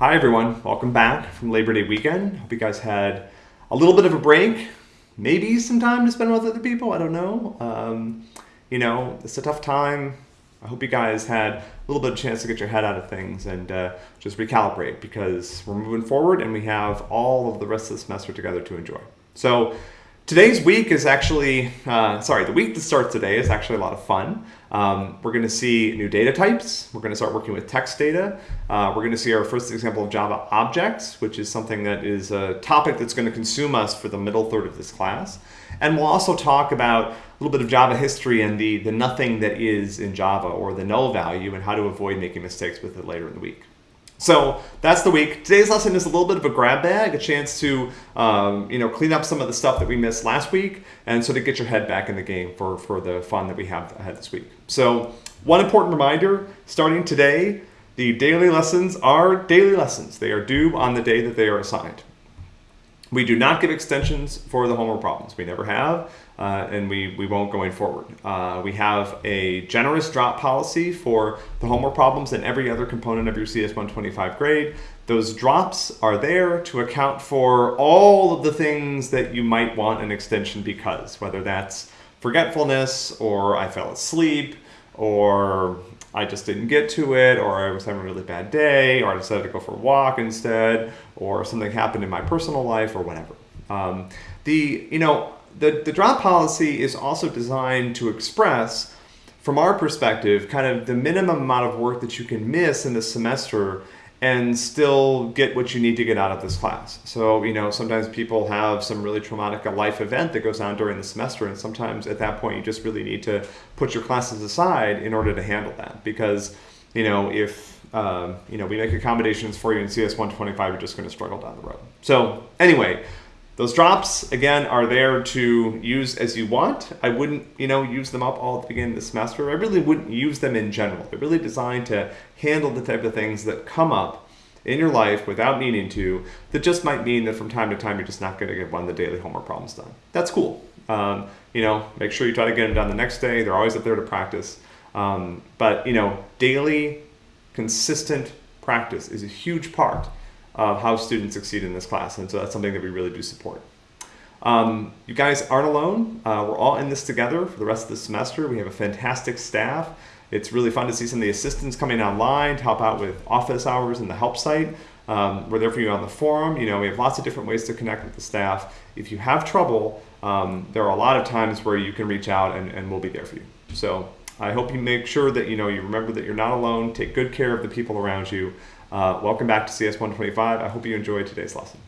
Hi everyone, welcome back from Labor Day weekend. Hope you guys had a little bit of a break, maybe some time to spend with other people. I don't know. Um, you know, it's a tough time. I hope you guys had a little bit of chance to get your head out of things and uh, just recalibrate because we're moving forward and we have all of the rest of the semester together to enjoy. So Today's week is actually, uh, sorry, the week that starts today is actually a lot of fun. Um, we're going to see new data types. We're going to start working with text data. Uh, we're going to see our first example of Java objects, which is something that is a topic that's going to consume us for the middle third of this class. And we'll also talk about a little bit of Java history and the, the nothing that is in Java or the null value and how to avoid making mistakes with it later in the week. So that's the week. Today's lesson is a little bit of a grab bag, a chance to um, you know clean up some of the stuff that we missed last week, and so to get your head back in the game for for the fun that we have ahead this week. So one important reminder: starting today, the daily lessons are daily lessons. They are due on the day that they are assigned. We do not give extensions for the homework problems. We never have, uh, and we, we won't going forward. Uh, we have a generous drop policy for the homework problems and every other component of your CS125 grade. Those drops are there to account for all of the things that you might want an extension because, whether that's forgetfulness or I fell asleep or I just didn't get to it, or I was having a really bad day, or I decided to go for a walk instead, or something happened in my personal life, or whatever. Um, the, you know, the, the drop policy is also designed to express, from our perspective, kind of the minimum amount of work that you can miss in the semester and still get what you need to get out of this class. So, you know, sometimes people have some really traumatic a life event that goes on during the semester, and sometimes at that point you just really need to put your classes aside in order to handle that. Because, you know, if um, you know we make accommodations for you in CS 125, you're just going to struggle down the road. So, anyway, those drops, again, are there to use as you want. I wouldn't, you know, use them up all at the beginning of the semester. I really wouldn't use them in general. They're really designed to handle the type of things that come up in your life without needing to, that just might mean that from time to time you're just not going to get one of the daily homework problems done. That's cool. Um, you know, make sure you try to get them done the next day. They're always up there to practice. Um, but, you know, daily, consistent practice is a huge part of how students succeed in this class. And so that's something that we really do support. Um, you guys aren't alone. Uh, we're all in this together for the rest of the semester. We have a fantastic staff. It's really fun to see some of the assistants coming online to help out with office hours and the help site. Um, we're there for you on the forum. You know, we have lots of different ways to connect with the staff. If you have trouble, um, there are a lot of times where you can reach out and, and we'll be there for you. So I hope you make sure that you know you remember that you're not alone. Take good care of the people around you. Uh, welcome back to CS125. I hope you enjoyed today's lesson.